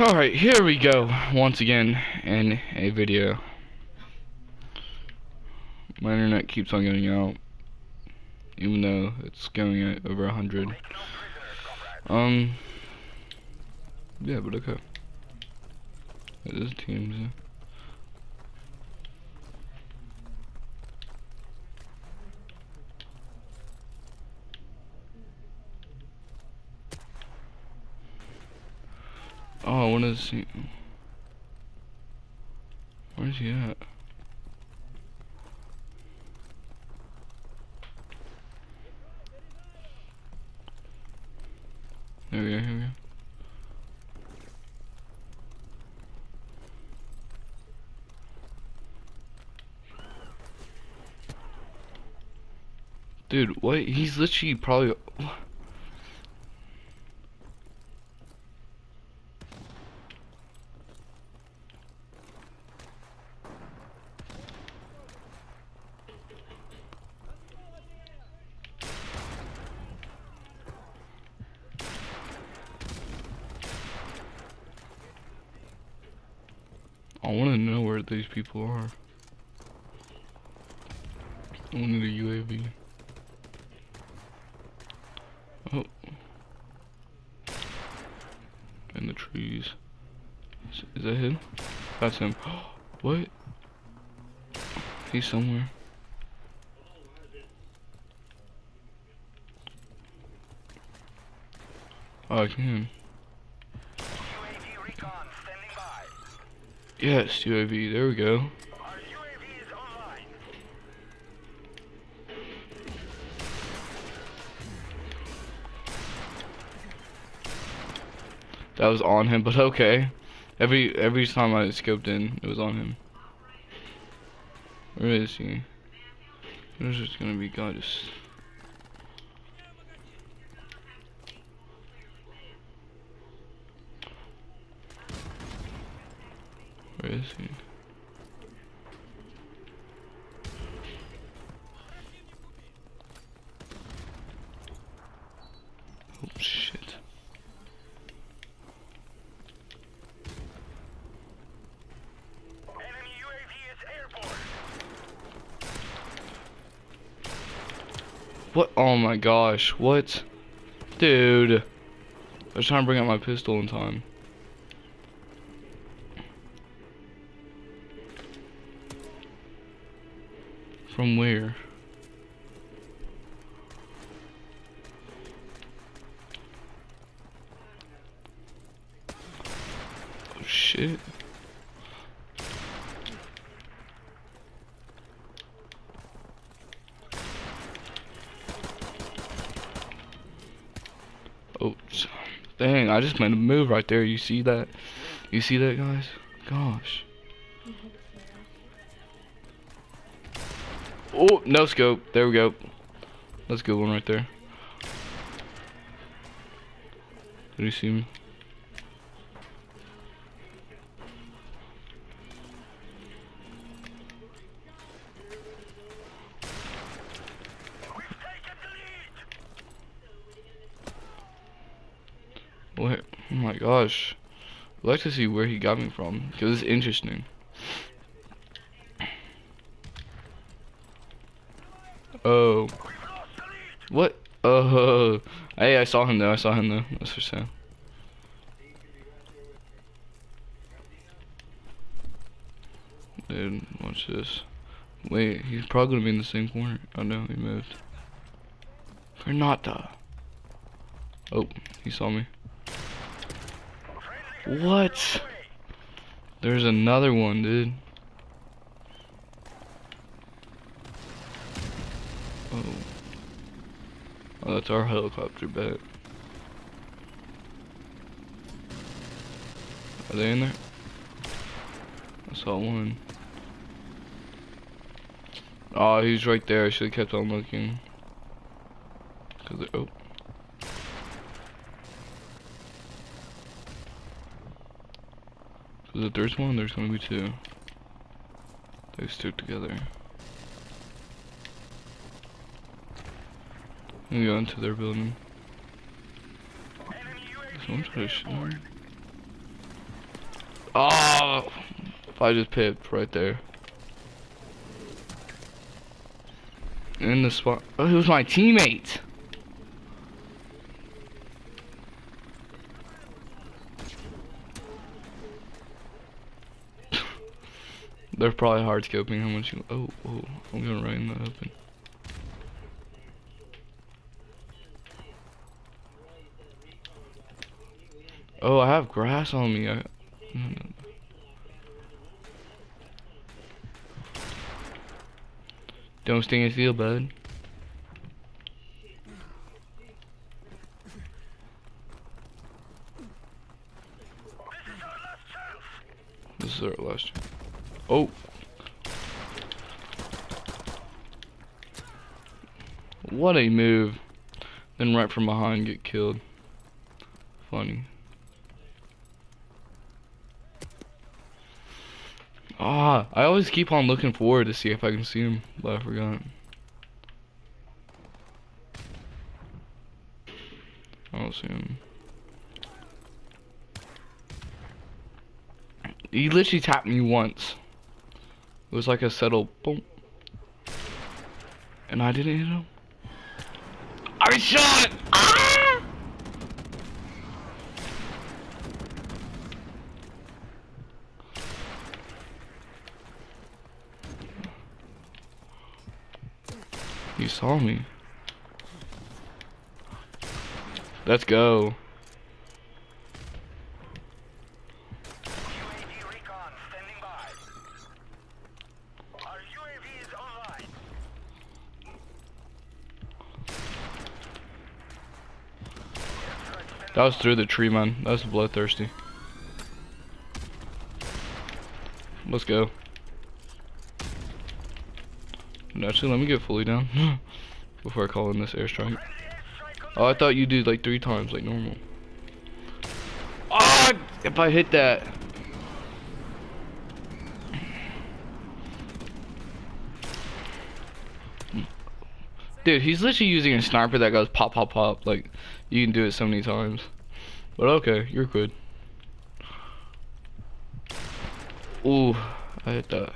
Alright, here we go, once again, in a video. My internet keeps on going out, even though it's going at over a hundred. Um, yeah, but okay. It is teams, yeah. Oh, I want to see. Where's he at? There we go, here we go. Dude, what? He's literally probably. I want to know where these people are. I need a UAV. Oh. In the trees. Is, is that him? That's him. what? He's somewhere. Oh, I can. Yes, UAV. There we go. Is. That was on him, but okay. Every every time I scoped in, it was on him. Where is he? There's just gonna be. Where Oh shit. What? Oh my gosh, what? Dude. I was trying to bring out my pistol in time. From where? Oh shit. Oh, dang, I just made a move right there. You see that? You see that, guys? Gosh. Oh, no scope. There we go. That's a good one right there. Did you see me? Where? Oh my gosh. I'd like to see where he got me from, because it's interesting. Oh. What? Oh. Hey, I saw him though. I saw him though. That's for sure. Dude, watch this. Wait, he's probably gonna be in the same corner. Oh no, he moved. Granata. Oh, he saw me. What? There's another one, dude. Oh. Oh, that's our helicopter bet. Are they in there? I saw one. Oh, he's right there. I should have kept on looking. Cause they- oh. Cause if there's one, there's gonna be two. They stick together. We go into their building. Someone try to shoot. Oh, if I just pipped right there. In the spot. Oh, it was my teammate. They're probably hard scoping how much you. Oh, oh, I'm going right the open. Oh, I have grass on me. I. Don't his heel, bud. This is our last chance. This is our last. Oh. What a move. Then right from behind get killed. Funny. Ah, I always keep on looking forward to see if I can see him, but I forgot. I don't see him. He literally tapped me once. It was like a settle boom. And I didn't hit him. I shot! Ah! You saw me. Let's go. That was through the tree, man. That was bloodthirsty. Let's go. Actually, let me get fully down before I call in this airstrike. Oh, I thought you did like three times, like normal. Ah! If I hit that. Dude, he's literally using a sniper that goes pop, pop, pop. Like, you can do it so many times. But okay, you're good. Ooh, I hit that.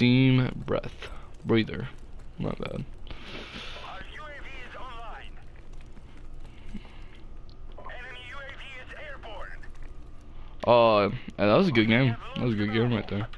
Steam breath. Breather. Not bad. Our UAV is online. Enemy UAV is airborne. Oh, that was a good game. That was a good game right there.